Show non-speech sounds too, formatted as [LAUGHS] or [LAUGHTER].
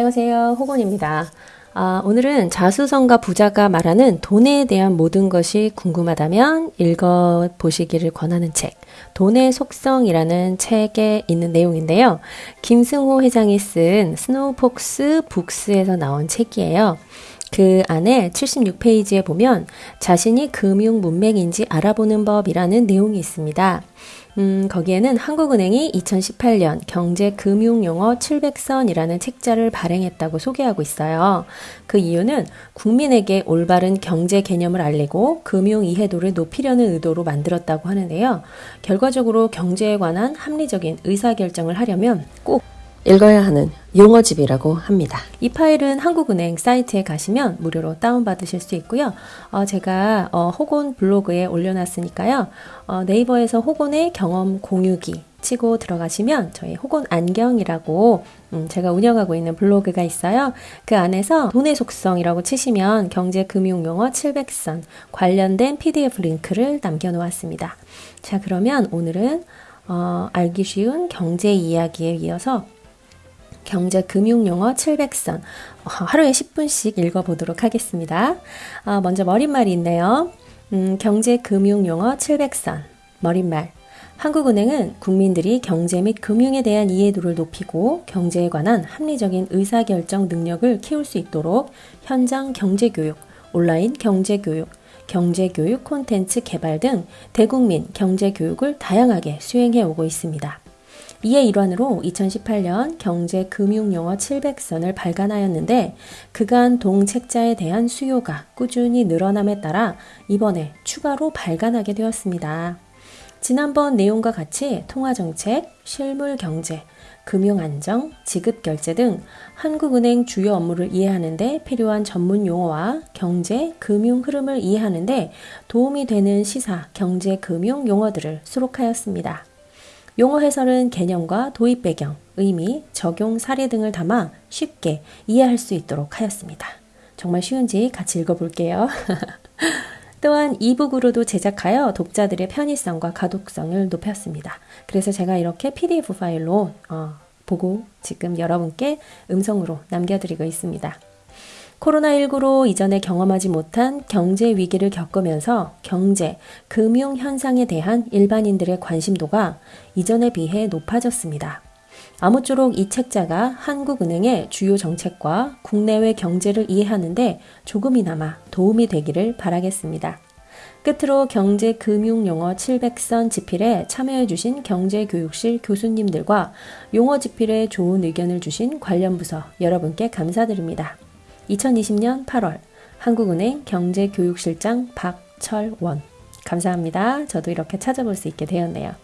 안녕하세요. 호곤입니다. 아, 오늘은 자수성가 부자가 말하는 돈에 대한 모든 것이 궁금하다면 읽어보시기를 권하는 책, 돈의 속성이라는 책에 있는 내용인데요. 김승호 회장이 쓴 스노우폭스 북스에서 나온 책이에요. 그 안에 76페이지에 보면 자신이 금융 문맹인지 알아보는 법이라는 내용이 있습니다. 음, 거기에는 한국은행이 2018년 경제 금융 용어 700선이라는 책자를 발행했다고 소개하고 있어요. 그 이유는 국민에게 올바른 경제 개념을 알리고 금융 이해도를 높이려는 의도로 만들었다고 하는데요. 결과적으로 경제에 관한 합리적인 의사결정을 하려면 꼭 읽어야 하는 용어집이라고 합니다. 이 파일은 한국은행 사이트에 가시면 무료로 다운받으실 수 있고요. 어, 제가 어, 호곤 블로그에 올려놨으니까요. 어, 네이버에서 호곤의 경험 공유기 치고 들어가시면 저희 호곤 안경이라고 음, 제가 운영하고 있는 블로그가 있어요. 그 안에서 돈의 속성이라고 치시면 경제 금융 용어 700선 관련된 PDF 링크를 남겨놓았습니다. 자 그러면 오늘은 어, 알기 쉬운 경제 이야기에 이어서 경제 금융 용어 700선 어, 하루에 10분씩 읽어보도록 하겠습니다. 어, 먼저 머릿말이 있네요. 음, 경제 금융 용어 700선 머릿말 한국은행은 국민들이 경제 및 금융에 대한 이해도를 높이고 경제에 관한 합리적인 의사결정 능력을 키울 수 있도록 현장 경제교육, 온라인 경제교육, 경제교육 콘텐츠 개발 등 대국민 경제교육을 다양하게 수행해 오고 있습니다. 이에 일환으로 2018년 경제 금융용어 700선을 발간하였는데 그간 동책자에 대한 수요가 꾸준히 늘어남에 따라 이번에 추가로 발간하게 되었습니다. 지난번 내용과 같이 통화정책, 실물경제, 금융안정, 지급결제 등 한국은행 주요 업무를 이해하는데 필요한 전문 용어와 경제, 금융 흐름을 이해하는데 도움이 되는 시사, 경제, 금융 용어들을 수록하였습니다. 용어 해설은 개념과 도입 배경, 의미, 적용 사례 등을 담아 쉽게 이해할 수 있도록 하였습니다. 정말 쉬운지 같이 읽어볼게요. [LAUGHS] 또한 이북으로도 제작하여 독자들의 편의성과 가독성을 높였습니다. 그래서 제가 이렇게 PDF 파일로 어, 보고 지금 여러분께 음성으로 남겨드리고 있습니다. 코로나19로 이전에 경험하지 못한 경제 위기를 겪으면서 경제, 금융 현상에 대한 일반인들의 관심도가 이전에 비해 높아졌습니다. 아무쪼록 이 책자가 한국은행의 주요 정책과 국내외 경제를 이해하는데 조금이나마 도움이 되기를 바라겠습니다. 끝으로 경제 금융 용어 700선 집필에 참여해주신 경제교육실 교수님들과 용어 집필에 좋은 의견을 주신 관련 부서 여러분께 감사드립니다. 2020년 8월 한국은행 경제교육실장 박철원 감사합니다. 저도 이렇게 찾아볼 수 있게 되었네요.